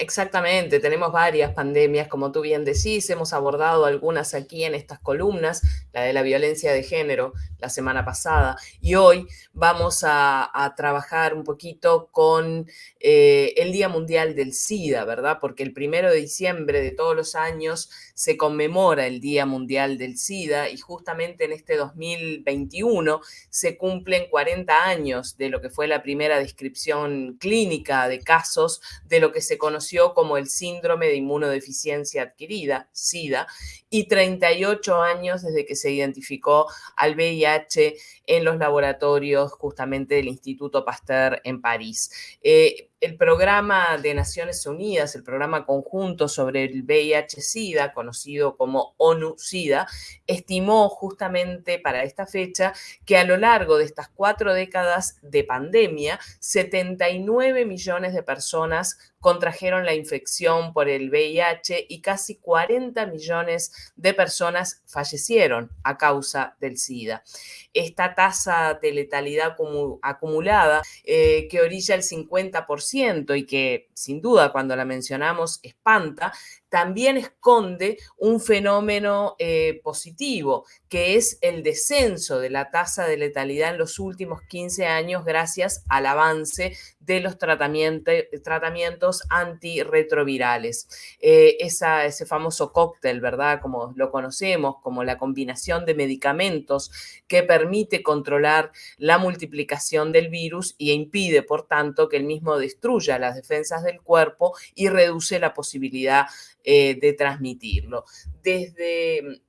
Exactamente, tenemos varias pandemias, como tú bien decís, hemos abordado algunas aquí en estas columnas, la de la violencia de género la semana pasada, y hoy vamos a, trabajar un poquito con eh, el Día Mundial del SIDA, ¿verdad? Porque el primero de diciembre de todos los años se conmemora el Día Mundial del SIDA y justamente en este 2021 se cumplen 40 años de lo que fue la primera descripción clínica de casos de lo que se conoció como el síndrome de inmunodeficiencia adquirida, SIDA, y 38 años desde que se identificó al VIH en los laboratorios justamente del Instituto Pasteur en París. Eh, el programa de Naciones Unidas, el programa conjunto sobre el VIH-Sida, conocido como ONU-Sida, estimó justamente para esta fecha que a lo largo de estas cuatro décadas de pandemia, 79 millones de personas contrajeron la infección por el VIH y casi 40 millones de personas fallecieron a causa del SIDA. Esta tasa de letalidad acumulada eh, que orilla el 50% y que sin duda cuando la mencionamos espanta, también esconde un fenómeno eh, positivo, que es el descenso de la tasa de letalidad en los últimos 15 años gracias al avance de los tratamientos antirretrovirales. Eh, ese famoso cóctel, ¿verdad? Como lo conocemos, como la combinación de medicamentos que permite controlar la multiplicación del virus y impide, por tanto, que el mismo destruya las defensas del cuerpo y reduce la posibilidad eh, de transmitirlo. Desde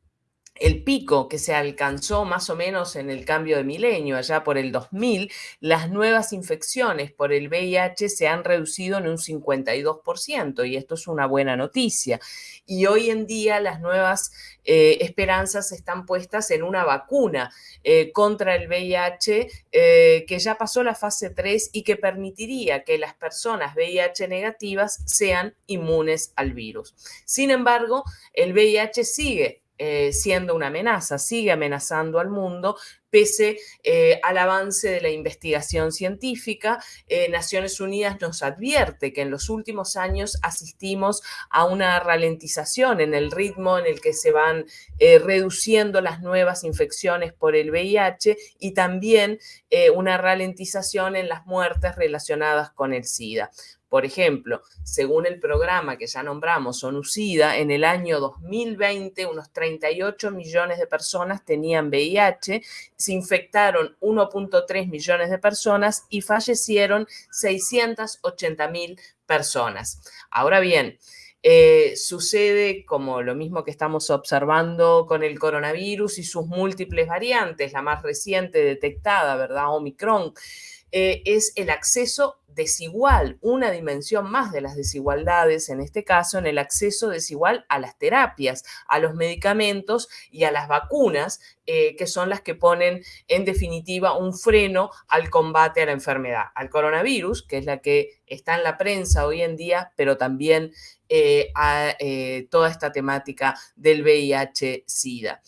el pico que se alcanzó más o menos en el cambio de milenio, allá por el 2000, las nuevas infecciones por el VIH se han reducido en un 52% y esto es una buena noticia. Y hoy en día las nuevas eh, esperanzas están puestas en una vacuna eh, contra el VIH que ya pasó la fase 3 y que permitiría que las personas VIH negativas sean inmunes al virus. Sin embargo, el VIH sigue eh, siendo una amenaza, sigue amenazando al mundo, pese eh, al avance de la investigación científica. Eh, Naciones Unidas nos advierte que en los últimos años asistimos a una ralentización en el ritmo en el que se van reduciendo las nuevas infecciones por el VIH y también una ralentización en las muertes relacionadas con el SIDA. Por ejemplo, según el programa que ya nombramos, ONUCIDA, en el año 2020 unos 38 millones de personas tenían VIH, se infectaron 1.3 millones de personas y fallecieron 680 mil personas. Ahora bien, eh, sucede como lo mismo que estamos observando con el coronavirus y sus múltiples variantes, la más reciente detectada, ¿verdad? Omicron. Eh, es el acceso desigual, una dimensión más de las desigualdades, en este caso en el acceso desigual a las terapias, a los medicamentos y a las vacunas, eh, que son las que ponen en definitiva un freno al combate a la enfermedad, al coronavirus, que es la que está en la prensa hoy en día, pero también eh, a toda esta temática del VIH-Sida.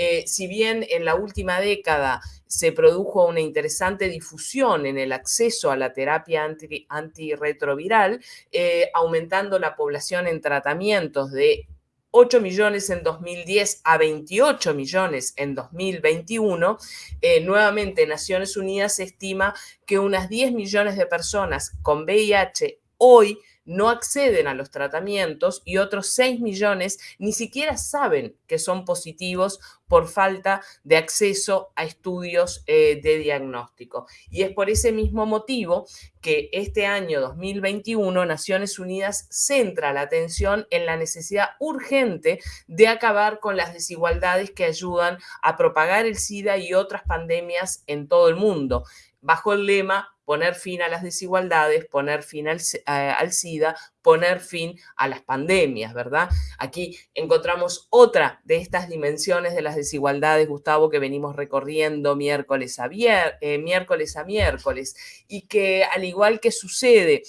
Eh, si bien en la última década se produjo una interesante difusión en el acceso a la terapia antirretroviral, eh, aumentando la población en tratamientos de 8 millones en 2010 a 28 millones en 2021, eh, nuevamente Naciones Unidas estima que unas 10 millones de personas con VIH hoy no acceden a los tratamientos y otros 6 millones ni siquiera saben que son positivos por falta de acceso a estudios eh, de diagnóstico. Y es por ese mismo motivo que este año 2021 Naciones Unidas centra la atención en la necesidad urgente de acabar con las desigualdades que ayudan a propagar el SIDA y otras pandemias en todo el mundo, bajo el lema poner fin a las desigualdades, poner fin al, SIDA, poner fin a las pandemias, ¿verdad? Aquí encontramos otra de estas dimensiones de las desigualdades, Gustavo, que venimos recorriendo miércoles a, eh, miércoles, a miércoles y que al igual que sucede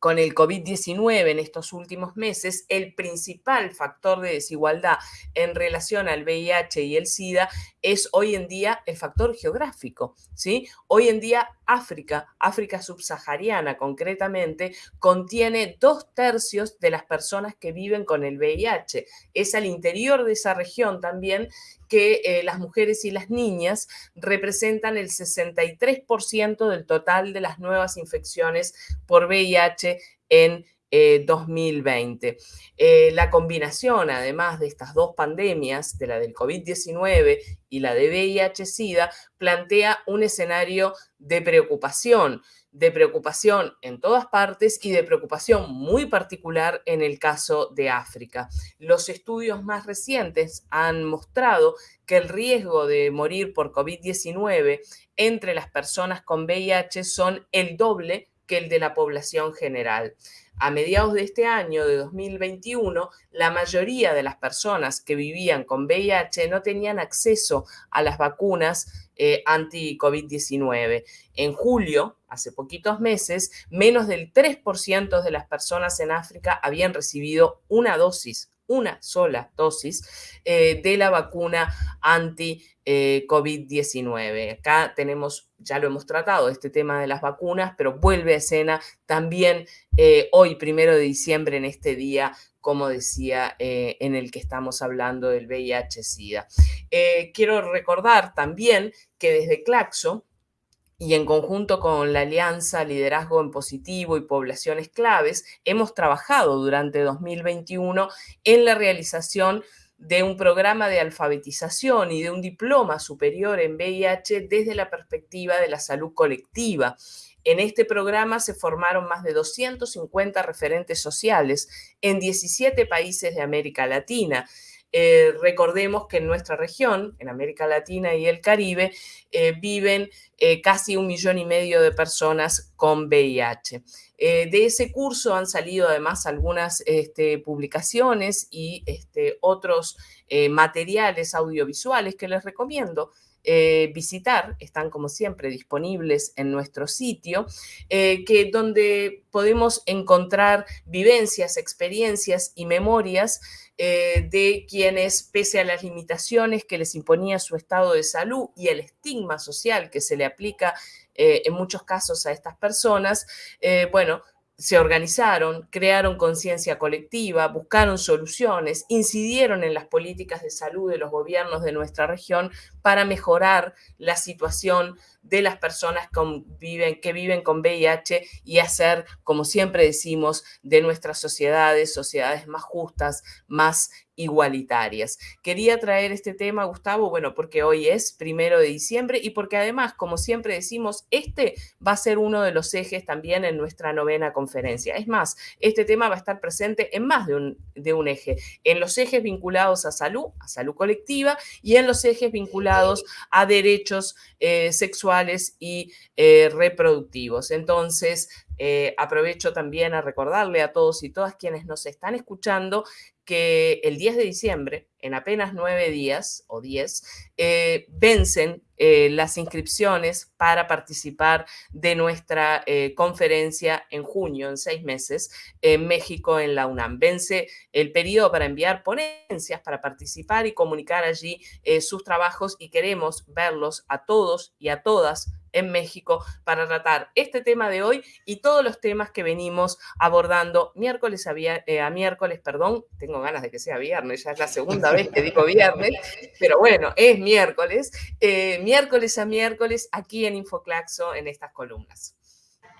con el COVID-19 en estos últimos meses, el principal factor de desigualdad en relación al VIH y el SIDA es hoy en día el factor geográfico, ¿sí? Hoy en día África, África subsahariana concretamente, contiene dos tercios de las personas que viven con el VIH. Es al interior de esa región también que eh, las mujeres y las niñas representan el 63% del total de las nuevas infecciones por VIH en 2020. Eh, eh, la combinación, además de estas dos pandemias, de la del COVID-19 y la de VIH-Sida, plantea un escenario de preocupación, de preocupación en todas partes y de preocupación muy particular en el caso de África. Los estudios más recientes han mostrado que el riesgo de morir por COVID-19 entre las personas con VIH son el doble que el de la población general. A mediados de este año, de 2021, la mayoría de las personas que vivían con VIH no tenían acceso a las vacunas eh, anti-COVID-19. En julio, hace poquitos meses, menos del 3% de las personas en África habían recibido una dosis una sola dosis eh, de la vacuna anti-COVID-19. Eh, Acá tenemos, ya lo hemos tratado, este tema de las vacunas, pero vuelve a escena también eh, hoy, primero de diciembre, en este día, como decía, en el que estamos hablando del VIH-Sida. quiero recordar también que desde Claxo, y en conjunto con la Alianza Liderazgo en Positivo y Poblaciones Claves, hemos trabajado durante 2021 en la realización de un programa de alfabetización y de un diploma superior en VIH desde la perspectiva de la salud colectiva. En este programa se formaron más de 250 referentes sociales en 17 países de América Latina eh, recordemos que en nuestra región, en América Latina y el Caribe, eh, viven eh, casi un millón y medio de personas con VIH. de ese curso han salido además algunas este, publicaciones y este, otros materiales audiovisuales que les recomiendo. Visitar, están como siempre disponibles en nuestro sitio, que donde podemos encontrar vivencias, experiencias y memorias eh, de quienes, pese a las limitaciones que les imponía su estado de salud y el estigma social que se le aplica eh, en muchos casos a estas personas, eh, bueno, se organizaron, crearon conciencia colectiva, buscaron soluciones, incidieron en las políticas de salud de los gobiernos de nuestra región para mejorar la situación de las personas que viven con VIH y hacer, como siempre decimos, de nuestras sociedades, sociedades más justas, más igualitarias. Quería traer este tema, Gustavo, bueno, porque hoy es primero de diciembre y porque además, como siempre decimos, este va a ser uno de los ejes también en nuestra novena conferencia. Es más, este tema va a estar presente en más de un, de un eje, en los ejes vinculados a salud, a salud colectiva y en los ejes vinculados a derechos eh, sexuales y eh, reproductivos. Entonces, eh, aprovecho también a recordarle a todos y todas quienes nos están escuchando que el 10 de diciembre, en apenas nueve días o diez, eh, vencen eh, las inscripciones para participar de nuestra conferencia en junio, en seis meses, en México, en la UNAM. Vence el periodo para enviar ponencias, para participar y comunicar allí sus trabajos y queremos verlos a todos y a todas en México para tratar este tema de hoy y todos los temas que venimos abordando miércoles a, eh, a, miércoles, perdón, tengo ganas de que sea viernes, ya es la segunda vez que digo viernes, pero bueno, es miércoles, eh, miércoles a miércoles aquí en Infoclaxo en estas columnas.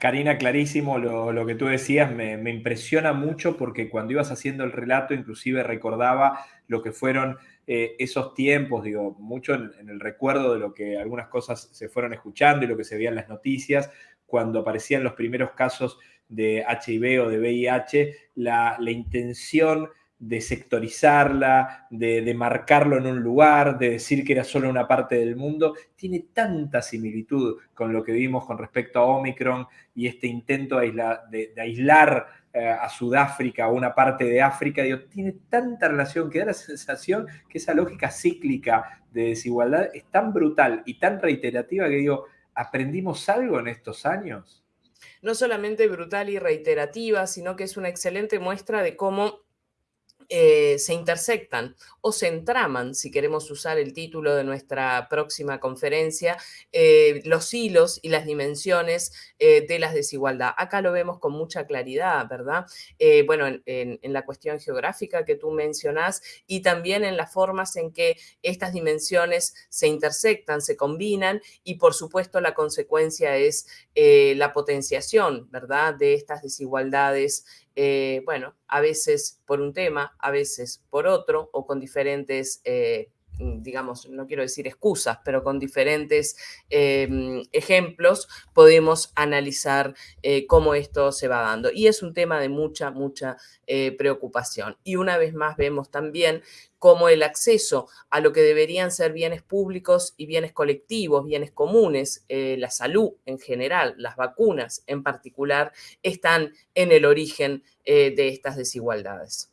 Karina, clarísimo lo, que tú decías, me, me, impresiona mucho porque cuando ibas haciendo el relato, inclusive recordaba lo que fueron eh, esos tiempos, digo, mucho en, el recuerdo de lo que algunas cosas se fueron escuchando y lo que se veía en las noticias, cuando aparecían los primeros casos de HIV o de VIH, la, intención de sectorizarla, de, de, marcarlo en un lugar, de decir que era solo una parte del mundo, tiene tanta similitud con lo que vimos con respecto a Omicron y este intento de, aislar eh, a Sudáfrica o una parte de África, digo, tiene tanta relación que da la sensación que esa lógica cíclica de desigualdad es tan brutal y tan reiterativa que digo, ¿aprendimos algo en estos años? No solamente brutal y reiterativa, sino que es una excelente muestra de cómo eh, se intersectan o se entraman, si queremos usar el título de nuestra próxima conferencia, eh, los hilos y las dimensiones eh, de las desigualdades. Acá lo vemos con mucha claridad, ¿verdad? bueno, en, la cuestión geográfica que tú mencionas y también en las formas en que estas dimensiones se intersectan, se combinan y por supuesto la consecuencia es la potenciación, ¿verdad? De estas desigualdades eh, bueno, a veces por un tema, a veces por otro, o con diferentes, eh, digamos, no quiero decir excusas, pero con diferentes em, ejemplos podemos analizar eh, cómo esto se va dando. Y es un tema de mucha, mucha preocupación. Y una vez más vemos también como el acceso a lo que deberían ser bienes públicos y bienes colectivos, bienes comunes, eh, la salud en general, las vacunas en particular, están en el origen eh, de estas desigualdades.